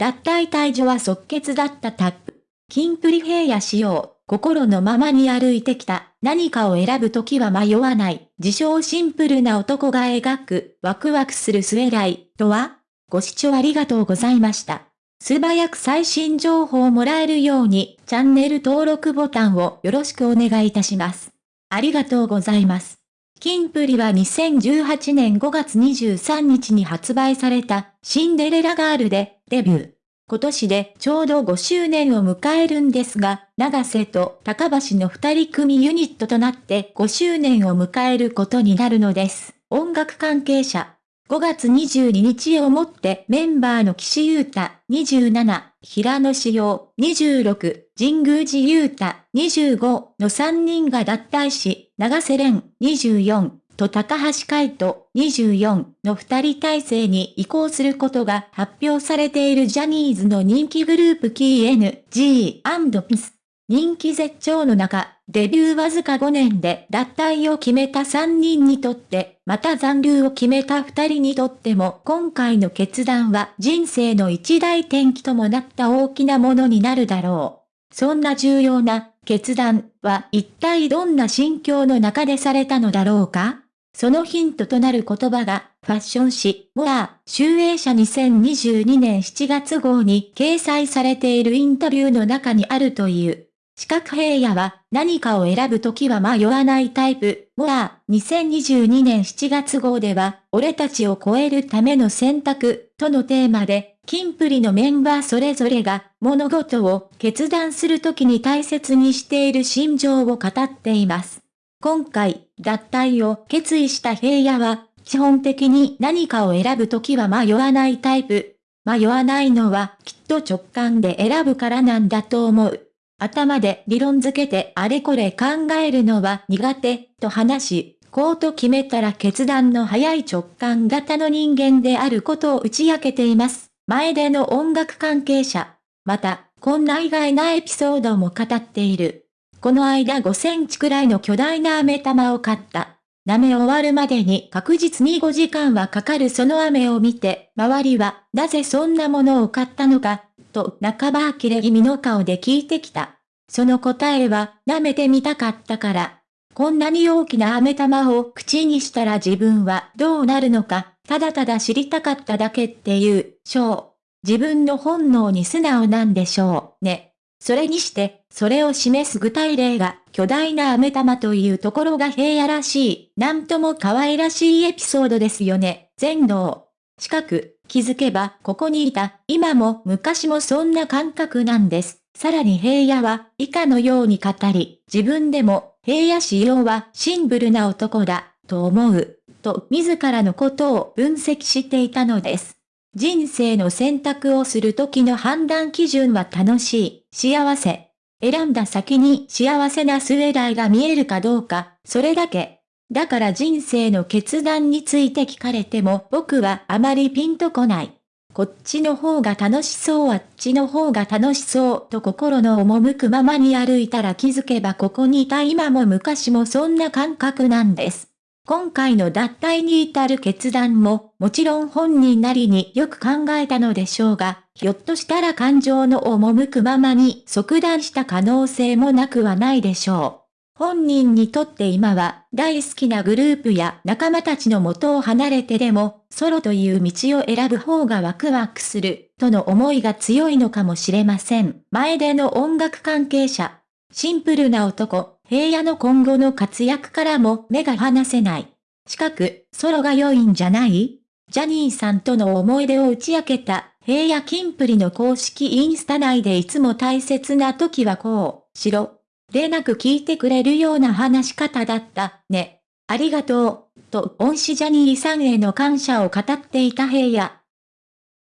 脱退退場は即決だったタップ。金プリ平野仕様、心のままに歩いてきた、何かを選ぶときは迷わない、自称シンプルな男が描く、ワクワクする末来、とはご視聴ありがとうございました。素早く最新情報をもらえるように、チャンネル登録ボタンをよろしくお願いいたします。ありがとうございます。キンプリは2018年5月23日に発売されたシンデレラガールでデビュー。今年でちょうど5周年を迎えるんですが、長瀬と高橋の二人組ユニットとなって5周年を迎えることになるのです。音楽関係者。5月22日をもってメンバーの岸優太27、平野志陽26、神宮寺優太25の3人が脱退し、長瀬廉24、と高橋海人24の二人体制に移行することが発表されているジャニーズの人気グループ KNG&PS。人気絶頂の中、デビューわずか5年で脱退を決めた3人にとって、また残留を決めた2人にとっても今回の決断は人生の一大転機ともなった大きなものになるだろう。そんな重要な決断は一体どんな心境の中でされたのだろうか？そのヒントとなる言葉が、ファッション誌、モア、集英社2022年7月号に掲載されているインタビューの中にあるという。四角平野は何かを選ぶときは迷わないタイプ。モア、2022年7月号では、俺たちを超えるための選択、とのテーマで、キンプリのメンバーそれぞれが物事を決断するときに大切にしている心情を語っています。今回、脱退を決意した平野は、基本的に何かを選ぶときは迷わないタイプ。迷わないのはきっと直感で選ぶからなんだと思う。頭で理論づけてあれこれ考えるのは苦手と話し、こうと決めたら決断の早い直感型の人間であることを打ち明けています。前での音楽関係者。また、こんな意外なエピソードも語っている。この間5センチくらいの巨大な飴玉を買った。舐め終わるまでに確実に5時間はかかるその飴を見て、周りは、なぜそんなものを買ったのか、と半ば呆れ気味の顔で聞いてきた。その答えは、舐めてみたかったから。こんなに大きな飴玉を口にしたら自分はどうなるのか、ただただ知りたかっただけっていう、しょう。自分の本能に素直なんでしょう、ね。それにして、それを示す具体例が、巨大な飴玉というところが平野らしい、なんとも可愛らしいエピソードですよね。全能。近く、気づけば、ここにいた、今も昔もそんな感覚なんです。さらに平野は、以下のように語り、自分でも、平野仕様はシンプルな男だ、と思う、と自らのことを分析していたのです。人生の選択をする時の判断基準は楽しい、幸せ。選んだ先に幸せな末来が見えるかどうか、それだけ。だから人生の決断について聞かれても僕はあまりピンとこない。こっちの方が楽しそうあっちの方が楽しそうと心の赴くままに歩いたら気づけばここにいた今も昔もそんな感覚なんです。今回の脱退に至る決断も、もちろん本人なりによく考えたのでしょうが、ひょっとしたら感情の赴くままに即断した可能性もなくはないでしょう。本人にとって今は大好きなグループや仲間たちの元を離れてでも、ソロという道を選ぶ方がワクワクする、との思いが強いのかもしれません。前での音楽関係者。シンプルな男、平野の今後の活躍からも目が離せない。近く、ソロが良いんじゃない？ジャニーさんとの思い出を打ち明けた、平野キンプリの公式インスタ内でいつも大切な時はこう、しろ。でなく聞いてくれるような話し方だった、ね。ありがとう、と恩師ジャニーさんへの感謝を語っていた平野。